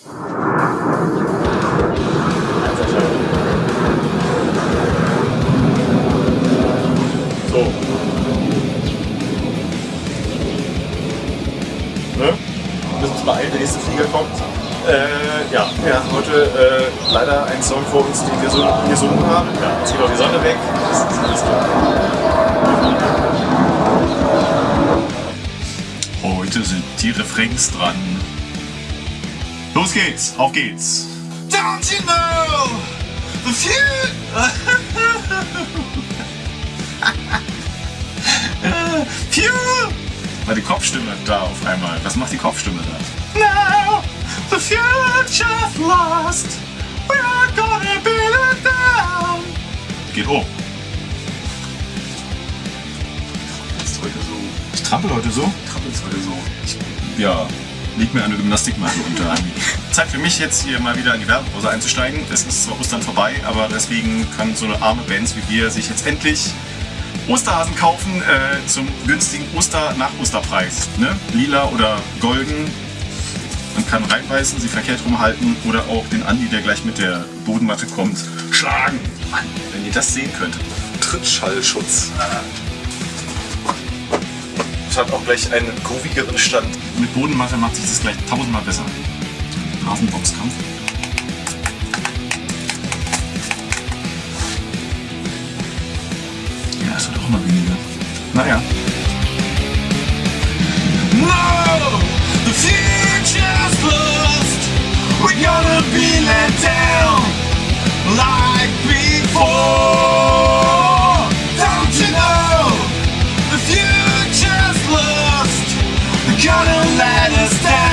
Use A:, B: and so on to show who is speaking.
A: So. Ne? Wir müssen uns beeilen, der nächste Flieger kommt. Äh, ja, wir haben heute äh, leider einen Song vor uns, den wir so gesungen haben. Ja, jetzt geht auch die Sonne weg. Das ist alles klar.
B: Heute sind die Refrains dran. Los geht's, auf geht's. Don't you know the future? Pure! War die Kopfstimme da auf einmal? Was macht die Kopfstimme da? Now the future's lost. We are gonna be let down. Geht hoch.
A: Ist heute so.
B: Ich trampel heute so.
A: Trappelst heute so.
B: Ich, ja, leg mir eine Gymnastikmatte unter. Zeit für mich jetzt hier mal wieder in die Werbepause einzusteigen. Es ist zwar Ostern vorbei, aber deswegen können so arme Bands wie wir sich jetzt endlich Osterhasen kaufen äh, zum günstigen Oster nach Osterpreis. Ne? Lila oder golden. Man kann reinbeißen, sie verkehrt rumhalten oder auch den Andi, der gleich mit der Bodenmatte kommt, schlagen. Mann, wenn ihr das sehen könntet.
A: Trittschallschutz. Hat auch gleich einen groovigeren Stand.
B: Mit Bodenmatte macht sich das gleich tausendmal besser. Rasenboxkampf. Ja, es wird auch immer weniger. Naja.
C: gonna let us down.